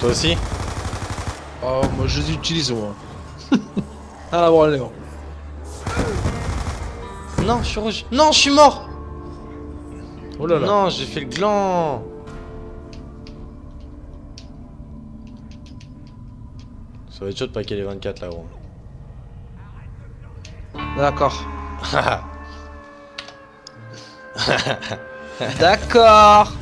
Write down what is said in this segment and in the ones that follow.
Toi aussi Oh, moi je les utilise moi. ah, bon, allez, bon. Non, je suis rouge. Non, je suis mort Oh là là. Non, j'ai fait le gland Ça va être chaud de paquer les 24 là, gros. D'accord. D'accord.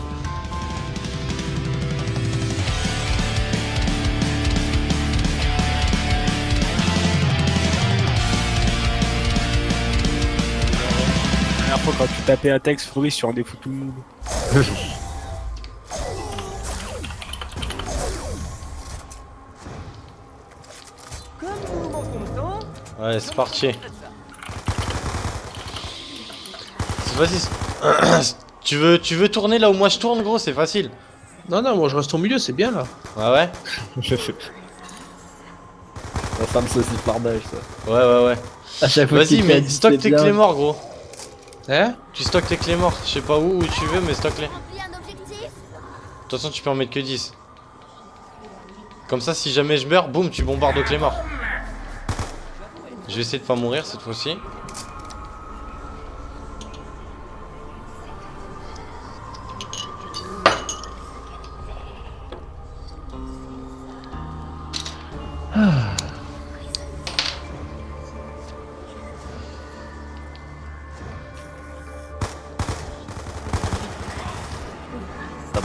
Fois, quand tu tapais un texte, Fruit sur un des tout le monde. Ouais, c'est parti. C'est facile. tu veux, tu veux tourner là où moi je tourne, gros C'est facile. Non, non, moi je reste au milieu, c'est bien là. Ouais, ouais. La femme saucisse pardage ça. Ouais, ouais, ouais. À chaque fois Vas-y, mais stocke c'est tes morts, gros. Hein Tu stockes tes clés morts. Je sais pas où, où tu veux, mais stocke-les. De toute façon, tu peux en mettre que 10. Comme ça, si jamais je meurs, boum, tu bombardes aux clés morts. Je vais essayer de pas mourir cette fois-ci.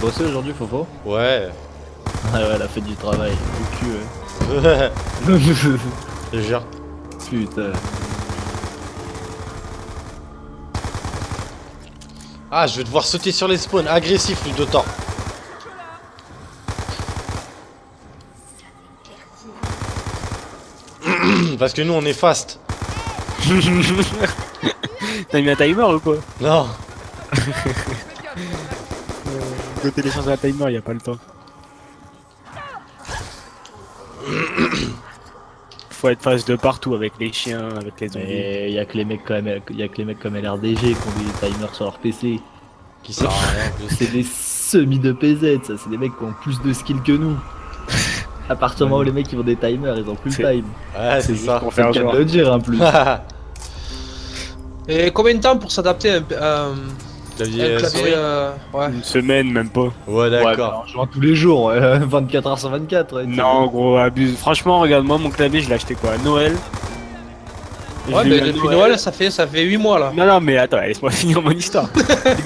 Bossé aujourd'hui, Fofo Ouais. Ah ouais, elle a fait du travail. Du cul, Je ouais. te jure. Putain. Ah, je vais devoir sauter sur les spawns. Agressif, Ludotor. Parce que nous, on est fast. T'as mis un timer ou quoi? Non. Faut télécharger un timer, y a pas le temps. Faut être face de partout avec les chiens, avec les zombies. Mais y a que les mecs comme y a que les mecs comme LRDG qui ont des timers sur leur PC. Qui sert à rien. C'est des semis de PZ, ça. C'est des mecs qui ont plus de skills que nous. À partir du moment où les mecs ils ont des timers, ils ont plus le time. Ouais, c'est ça. pour faire cas genre. de le dire en plus. Et combien de temps pour s'adapter à un, à un- Clavier, euh, clavier euh, Ouais. Une semaine, même pas. Ouais, Ouais, bah, d'accord. en jouant tous les jours, ouais, 24 h sur 24. ouais, Non, gros, abuse. Franchement, regarde-moi mon clavier, je l'ai acheté quoi à Noël. Je Ouais, mais depuis Noël, ça fait ça fait 8 mois là. Non, non, mais attends, laisse-moi finir mon histoire.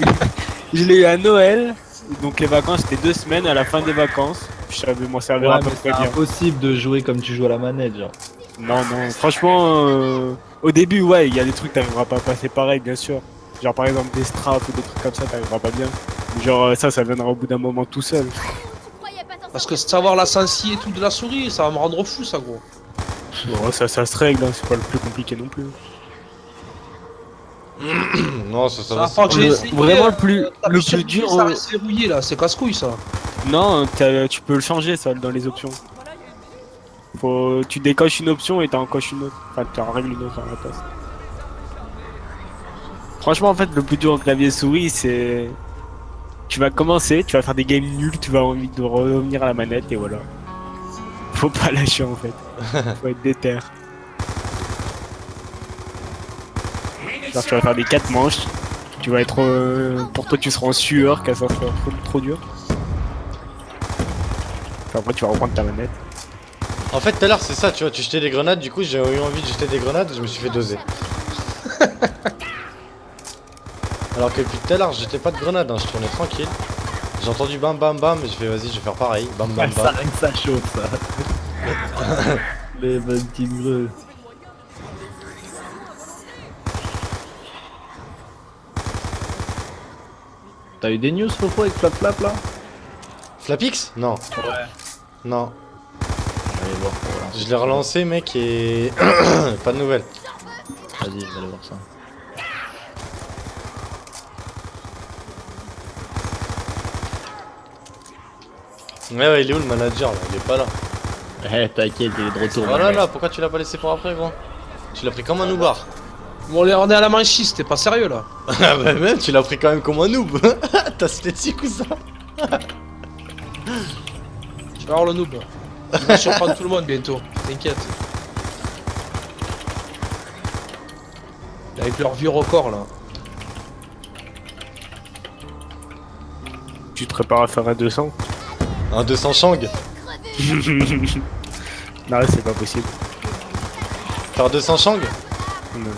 je l'ai eu à Noël, donc les vacances c'était deux semaines. À la fin des vacances, je savais m'en servir Ouais, à peu près c'est bien. impossible de jouer comme tu joues à la manette, genre. Non, non, franchement, euh, au début, ouais, il y a des trucs, t'arriveras pas à passer pareil, bien sûr. Genre par exemple des straps ou des trucs comme ça, t'arriveras pas bien. Genre euh, ça, ça viendra au bout d'un moment tout seul. T'en Parce que savoir la sensi et tout de la souris, ça va me rendre fou ça gros. Bon, ça, ça se règle, hein, c'est pas le plus compliqué non plus. Non, ça, ça Ça va. Le- essayé, vraiment le plus- le plus dur, Ça euh, reste verrouillé là, c'est casse-couille ça. Non, tu peux le changer ça dans les options. Faut, tu décoches une option et t'en encoches une autre. Enfin, tu en règles une autre à la place. Franchement, en fait, le plus dur au clavier souris, c'est. Tu vas commencer, tu vas faire des games nuls, tu vas envie de revenir à la manette et voilà. Faut pas lâcher en fait. Faut être déter. Genre, tu vas faire des 4 manches. Tu vas être. euh, pour toi, tu seras en sueur, car ça sera trop, trop dur. Puis après, tu vas reprendre ta manette. En fait, tout à l'heure, c'est ça, tu vois, tu jetais des grenades, du coup, j'ai eu envie de jeter des grenades, je me suis fait doser. Alors que depuis tout à l'heure, je jetais pas de grenades, hein, je tournais tranquille. J'ai entendu bam bam bam, et je fais vas-y, je vais faire pareil, bam bam ça, bam. que ça chauffe, ça. Les petits greux. T'as eu des news, Fofo, avec Flap Flap, là? Flapix Non. Ouais. Non. Allez voir. Je l'ai relancé, mec, et. pas de nouvelles. Vas-y, je vais aller voir ça. Ouais, ouais, il est où le manager là? Il est pas là. Eh, t'inquiète, il est de retour. Oh mon là là, pourquoi tu l'as pas laissé pour après, gros? Tu l'as pris comme un noobar. Bon, on est à la manchiste, t'es pas sérieux là. Ah bah même, tu l'as pris quand même comme un noob. T'as statique ou ça vas voir le noob. Il va surprendre tout le monde bientôt, t'inquiète. Avec leur vieux record là. Tu te prépares à faire un 200 Un 200 Shang Non, c'est pas possible. Faire 200 Shang Non.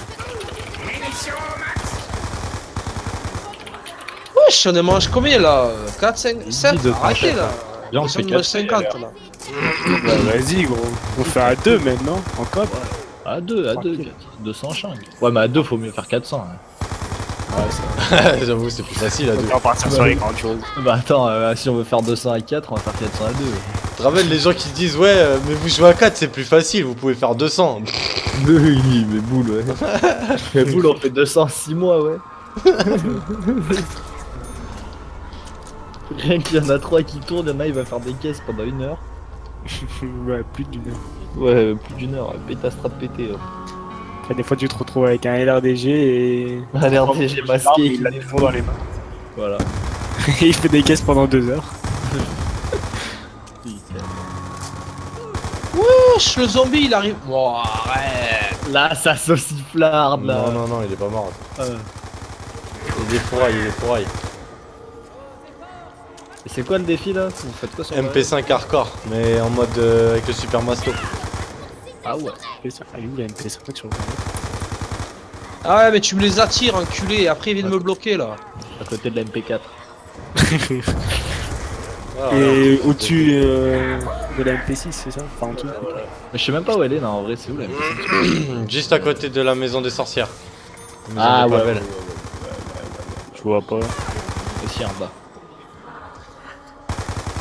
Wesh, on en mange combien là? 4, 5, 7 de Arrêtez là Viens, on fait sont 4. 50 là. Bah, Vas-y, gros. On fait à 2 maintenant, en cop. À 2, à 2, 200 changs. Ouais, mais à 2, faut mieux faire 400. hein. J'avoue, c'est plus facile à deux. On va partir sur les grandes choses. Bah attends, euh, si on veut faire 200 à 4, on va faire 400 à 2. Tu te rappelles les gens qui disent ouais, euh, mais vous jouez à 4, c'est plus facile, vous pouvez faire 200. Oui, mais boule, ouais. mais boule, on fait 200 en 6 mois, ouais. Rien qu'il y en a 3 qui tournent, il y en a, il va faire des caisses pendant une heure. ouais, plus d'une heure. Ouais, plus d'une heure, pétasse strat pété. hein. Des fois, tu te retrouves avec un LRDG et. Un LRDG masqué, Il a des fonds dans les mains. Voilà. Et il fait des caisses pendant 2 heures. Wesh, le zombie il arrive. Bon, arrête. Là, ça sauciflarde, là. Non, non, non, il est pas mort. Euh, Il est fourraille, il est fourraille. et C'est quoi le défi, là? Vous faites quoi sur le- MP5 hardcore, mais en mode euh, avec le super masto. Ah ouais. MP5. Ah, où la MP5 sur le Ah ouais, mais tu me les attires, enculé, et après ils viennent me bloquer là. À côté de la MP4. Voilà. Et au-dessus euh, de la MP6, c'est ça? Enfin, en dessous. Mais je sais même pas où elle est, non, en vrai, c'est où la MP5 Juste à côté de la maison des sorcières. Maison Ah ouais, ouais, Je vois pas. Aussi en bas.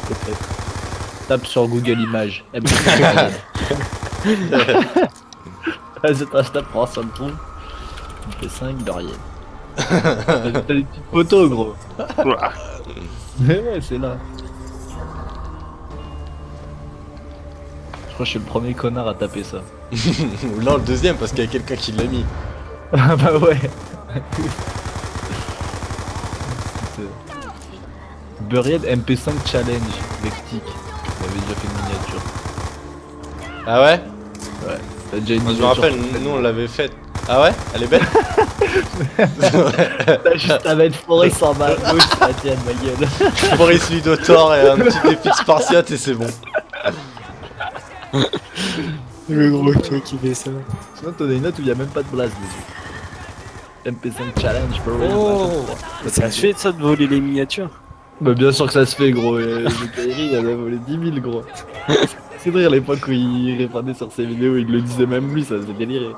Peut-être. Tape sur Google Images. MP5 Vas-y, si ça me trouve. MP5 Dorian. T'as des petites photos, gros. Mais ouais, c'est là. Je crois que je suis le premier connard à taper ça. Ou là, le deuxième, parce qu'il y a quelqu'un qui l'a mis. Ah bah ouais. Buried MP5 Challenge Vectic. On avait déjà fait une miniature. Ah ouais? T'as déjà une Moi, je me miniature rappelle, nous on l'avait faite. Ah ouais? Elle est belle? T'as juste à mettre Forest en bas à gauche, ça ma gueule. Boris Ludotor et un petit défi de Spartiate et c'est bon. Le gros truc qui fait ça. Sinon t'en as une autre où il y a même pas de blast dessus. MP5 Challenge Buried. Oh. Ça se fait ça de voler les miniatures? Bah bien sûr que ça se fait gros, Kairi il en a volé 10 000 gros. C'est vrai à l'époque où il répondait sur ses vidéos, il le disait même lui, ça faisait délirer.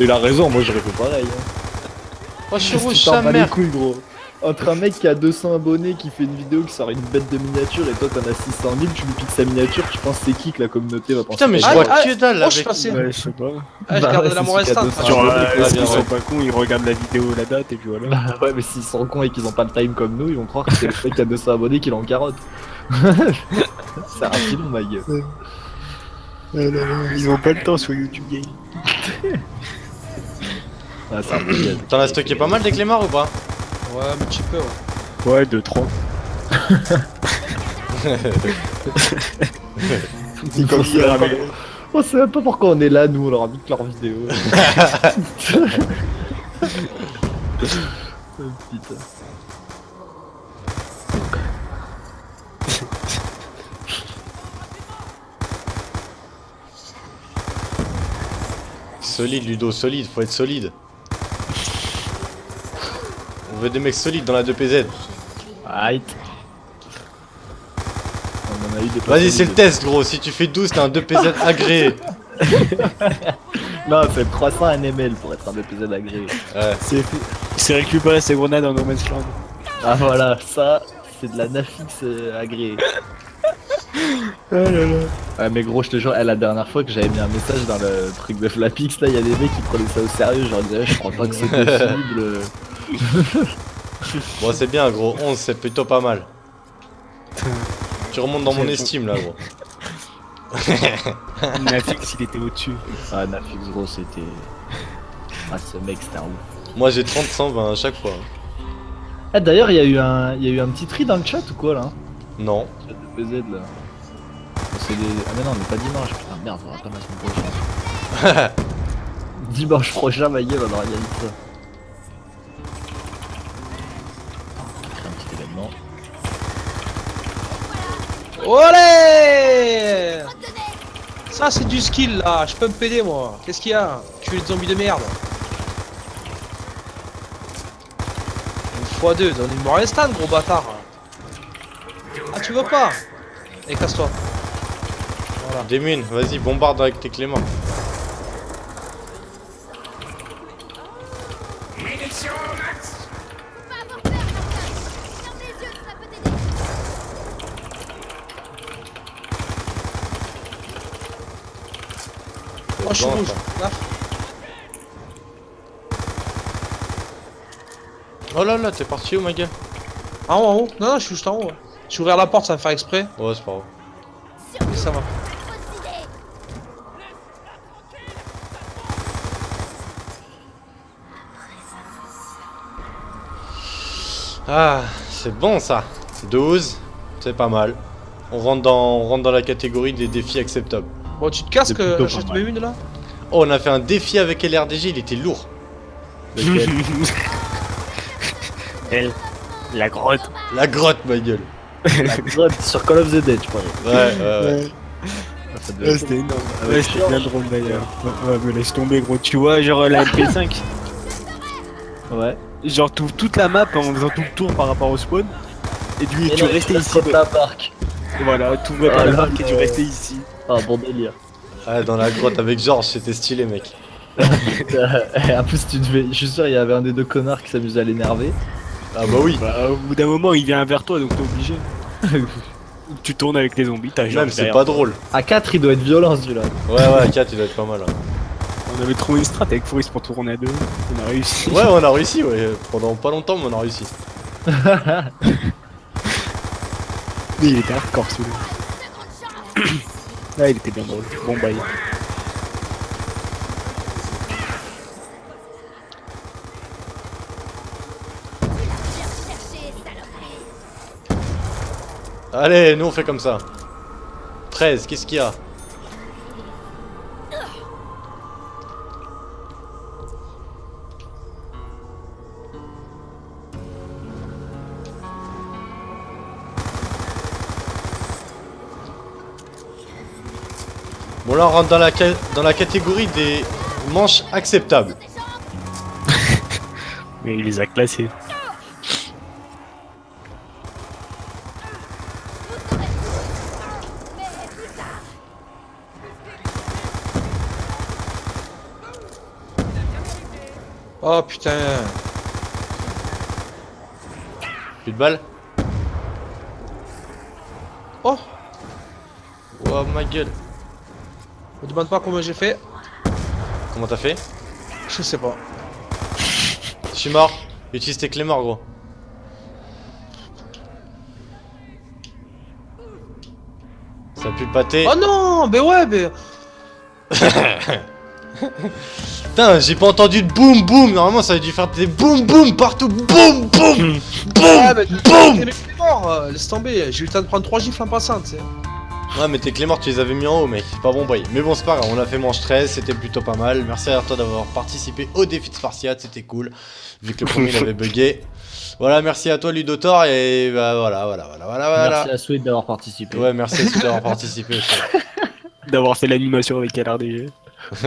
Et il a raison, moi j'aurais fait pareil. Hein. Oh, je suis sa bats les mère couilles gros. Entre un mec qui a 200 abonnés qui fait une vidéo qui sort une bête de miniature et toi t'en as 600 000, tu lui piques sa miniature, tu penses c'est qui que la communauté va penser Putain, mais je vois que dalle oh, je avec. passais. Ouais, je sais pas. Ah, je Bah garde l'amour instant. de Genre, euh, ouais. sont pas cons, ils regardent la vidéo, la date et puis voilà. Bah ouais mais s'ils sont cons et qu'ils ont pas le time comme nous, ils vont croire que c'est le mec qui a 200 abonnés qui l'en carotte. c'est un filon ma gueule. Ils ont pas le temps sur YouTube Game. Ah, c'est un. T'en as stocké pas mal des clémards ou pas Ouais, un petit peu, ouais. Ouais, 2-3. Ils Comme pensent hier, pas- mais- On sait même pas pourquoi on est là nous, on leur a mis que leur vidéo. Oh, putain. Solide, Ludo, solide, faut être solide. On veut des mecs solides dans la 2PZ. Aïe. On en a eu des Vas-y, c'est le test, gros. Si tu fais 12, t'as un 2PZ agréé. Non, c'est 300 NML pour être un épisode agréé. Ouais. C'est c'est récupérer ses grenades en No Man's Land. Ah voilà, ça, c'est de la Nafix euh, agréée. Oh là là. Ouais, mais gros, je te jure, eh, la dernière fois que j'avais mis un message dans le truc de Flapix, là, il y a des mecs qui prenaient ça au sérieux. Disais, je crois pas que c'est possible. Bon, c'est bien, gros. 11, c'est plutôt pas mal. Tu remontes dans mon estime, là, gros. Nafix, il était au-dessus. Ah, Nafix, gros, c'était. Ah, ce mec, c'était un ouf. Moi, j'ai 30, 120 à chaque fois. Ah, d'ailleurs, il y, a eu un- il y a eu un petit tri dans le chat ou quoi là Non. Chat de PZ là. c'est des. Ah, mais non, mais pas dimanche, putain, merde, on attend la semaine prochaine. dimanche prochain, ma gueule, on organise ça. Événement. Olé Ça c'est du skill là, je peux me péder moi. Qu'est-ce qu'il y a Tu es des zombies de merde. Une x2, donne-moi un stand gros bâtard. Ah tu veux pas Et casse-toi. Voilà. Démune, vas-y, bombarde avec tes cléments. Je suis Bon, rouge. Là. Oh là là, t'es parti où, ma gueule En haut, en haut. Non, non, je suis juste en haut. ouais. J'ai ouvert la porte, ça va faire exprès. Oh, c'est pas grave. Mais ça va. Ah, c'est bon ça. 12, c'est pas mal. On rentre, dans, on rentre dans la catégorie des défis acceptables. Bon, tu te casses que plutôt je te pas mets mal. une là Oh, on a fait un défi avec LRDG, il était lourd. Elle, la grotte. La grotte, ma gueule. La grotte sur Call of the Dead, je crois. Ouais, ouais, ouais. Ouais, c'était énorme. Ouais, c'était bien drôle d'ailleurs. Ouais, mais laisse tomber, gros. Tu vois, genre la MP5, Ouais. genre toute la map en faisant tout le tour par rapport au spawn. Et du Et tu restais ici. la. Et Voilà, t'ouvrais Ah pas la là barque et là. restais ici. Ah, bon délire. Ah, dans la grotte avec Georges, c'était stylé, mec. En plus, tu devais. Je suis sûr, il y avait un des deux connards qui s'amusait à l'énerver. Ah bah oui. Bah, au bout d'un moment, il vient vers toi, donc t'es obligé. tu tournes avec les zombies, t'as genre. Même, c'est pas drôle. À 4, il doit être violent celui-là. Ouais, ouais, 4, il doit être pas mal. hein. On avait trouvé une strat avec Fouris pour tourner à deux. On a réussi. Ouais, on a réussi, ouais. Pendant pas longtemps, mais on a réussi. Mais il était hardcore celui-là. Là, il était bien drôle. Bon, bah, il- Viens chercher, saloperie. Allez, nous on fait comme ça. 13, qu'est-ce qu'il y a? Bon là on rentre dans la, dans la catégorie des manches acceptables. Mais il les a classés. Oh putain. Plus de balles Oh Oh ma gueule Me demande pas combien j'ai fait. Comment t'as fait? Je sais pas. Je suis mort. Utilise tes clés morts, gros. Ça pue le pâté. Oh non Mais ouais, mais. Putain, j'ai pas entendu de boum boum. Normalement, ça a dû faire des boum boum partout. Boum boum. Boum. mort, euh, laisse tomber. J'ai eu le temps de prendre 3 gifles en passant, tu sais. Ouais, mais tes clés mortes, tu les avais mis en haut, mec. C'est pas bon boy. Mais bon, c'est pas grave. On a fait manche 13. C'était plutôt pas mal. Merci à toi d'avoir participé au défi de Spartiate. C'était cool. Vu que le premier il avait bugué. Voilà, merci à toi, Ludotor. Et bah voilà, voilà, voilà, voilà. voilà. Merci à Sweet d'avoir participé. Ouais, merci à toi d'avoir participé aussi. D'avoir fait l'animation avec LRDG.